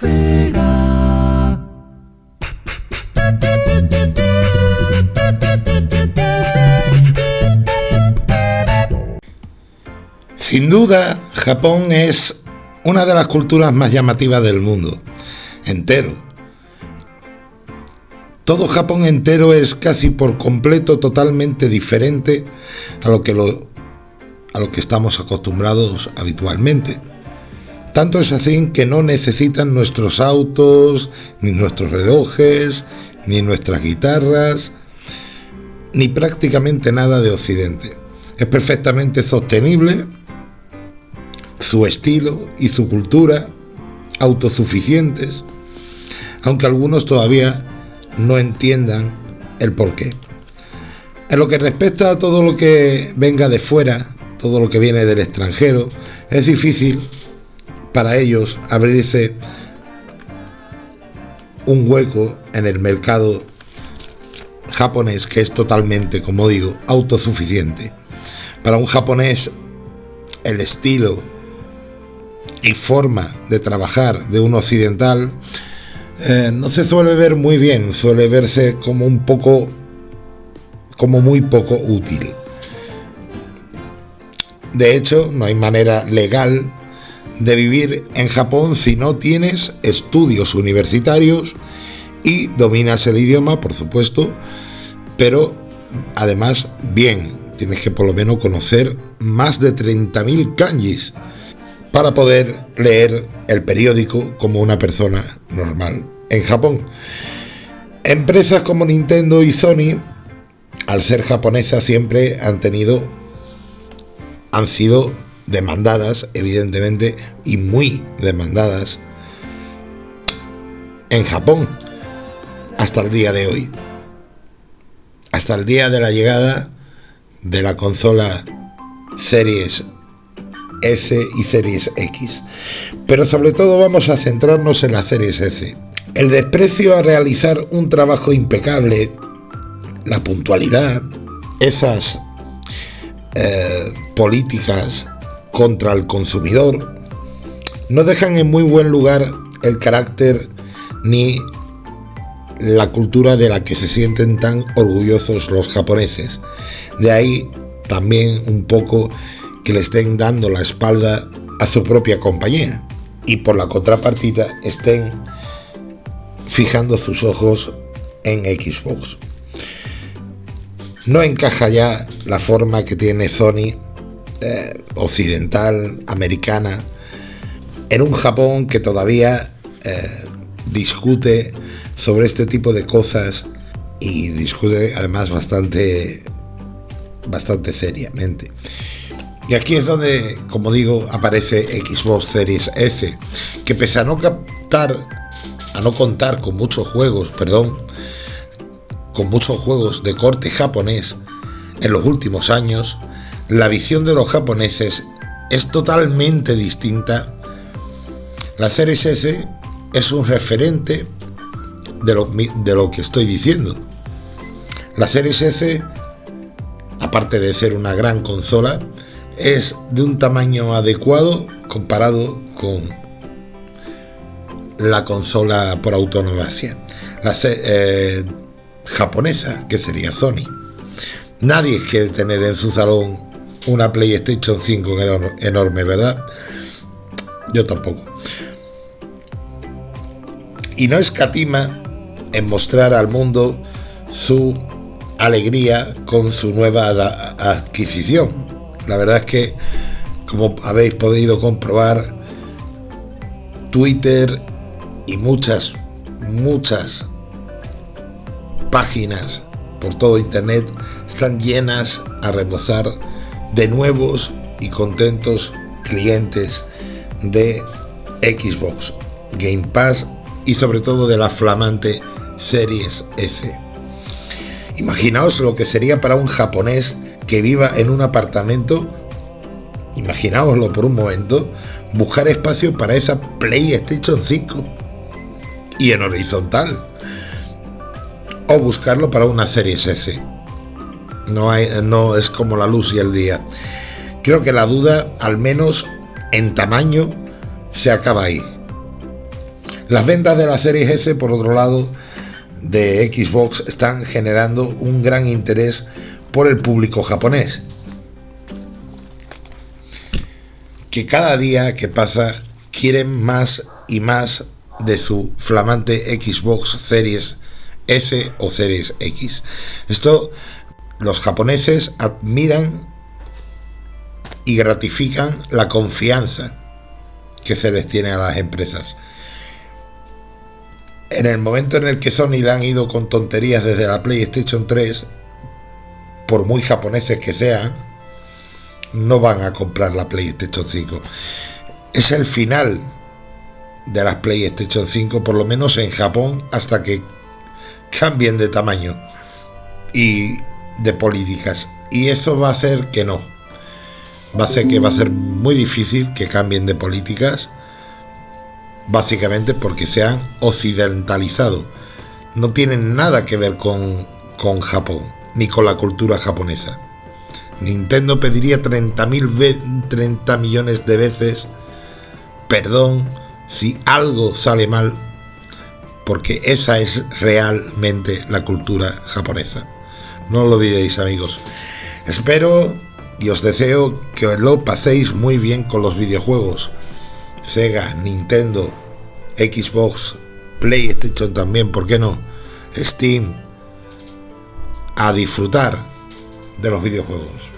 Sin duda, Japón es una de las culturas más llamativas del mundo, entero. Todo Japón entero es casi por completo totalmente diferente a lo que, lo, a lo que estamos acostumbrados habitualmente. Tanto es así que no necesitan nuestros autos, ni nuestros relojes, ni nuestras guitarras, ni prácticamente nada de Occidente. Es perfectamente sostenible su estilo y su cultura autosuficientes, aunque algunos todavía no entiendan el porqué. En lo que respecta a todo lo que venga de fuera, todo lo que viene del extranjero, es difícil para ellos abrirse un hueco en el mercado japonés que es totalmente, como digo, autosuficiente. Para un japonés el estilo y forma de trabajar de un occidental eh, no se suele ver muy bien, suele verse como un poco, como muy poco útil. De hecho, no hay manera legal de vivir en Japón si no tienes estudios universitarios y dominas el idioma, por supuesto, pero además bien, tienes que por lo menos conocer más de 30.000 kanjis para poder leer el periódico como una persona normal en Japón. Empresas como Nintendo y Sony, al ser japonesas, siempre han tenido, han sido demandadas, evidentemente, y muy demandadas en Japón hasta el día de hoy. Hasta el día de la llegada de la consola Series S y Series X. Pero sobre todo vamos a centrarnos en la Series S. El desprecio a realizar un trabajo impecable, la puntualidad, esas eh, políticas contra el consumidor, no dejan en muy buen lugar el carácter ni la cultura de la que se sienten tan orgullosos los japoneses. De ahí también un poco que le estén dando la espalda a su propia compañía y por la contrapartida estén fijando sus ojos en Xbox. No encaja ya la forma que tiene Sony eh, occidental, americana, en un Japón que todavía eh, discute sobre este tipo de cosas y discute además bastante bastante seriamente. Y aquí es donde, como digo, aparece Xbox Series S, que pese a no captar, a no contar con muchos juegos, perdón, con muchos juegos de corte japonés en los últimos años, la visión de los japoneses es totalmente distinta. La S es un referente de lo, de lo que estoy diciendo. La S, aparte de ser una gran consola, es de un tamaño adecuado comparado con la consola por autonomía, la eh, japonesa, que sería Sony. Nadie quiere tener en su salón una PlayStation 5 enorme, ¿verdad? Yo tampoco. Y no escatima en mostrar al mundo su alegría con su nueva adquisición, la verdad es que, como habéis podido comprobar, Twitter y muchas, muchas páginas por todo Internet están llenas a rebosar de nuevos y contentos clientes de Xbox, Game Pass y sobre todo de la flamante Series S. Imaginaos lo que sería para un japonés que viva en un apartamento, imagináoslo por un momento, buscar espacio para esa PlayStation 5 y en horizontal. O buscarlo para una serie S. No, hay, no es como la luz y el día. Creo que la duda, al menos en tamaño, se acaba ahí. Las ventas de la Series S, por otro lado, de Xbox están generando un gran interés por el público japonés. Que cada día que pasa quieren más y más de su flamante Xbox Series S o Series X. Esto los japoneses admiran y gratifican la confianza que se les tiene a las empresas. En el momento en el que Sony le han ido con tonterías desde la PlayStation 3, por muy japoneses que sean, no van a comprar la PlayStation 5. Es el final de las PlayStation 5, por lo menos en Japón, hasta que cambien de tamaño y de políticas. Y eso va a hacer que no. Va a hacer que va a ser muy difícil que cambien de políticas, básicamente porque se han occidentalizado. No tienen nada que ver con, con Japón, ni con la cultura japonesa. Nintendo pediría 30, 30 millones de veces perdón si algo sale mal, porque esa es realmente la cultura japonesa. No lo olvidéis amigos. Espero y os deseo que lo paséis muy bien con los videojuegos. Sega, Nintendo, Xbox, PlayStation también, ¿por qué no? Steam. A disfrutar de los videojuegos.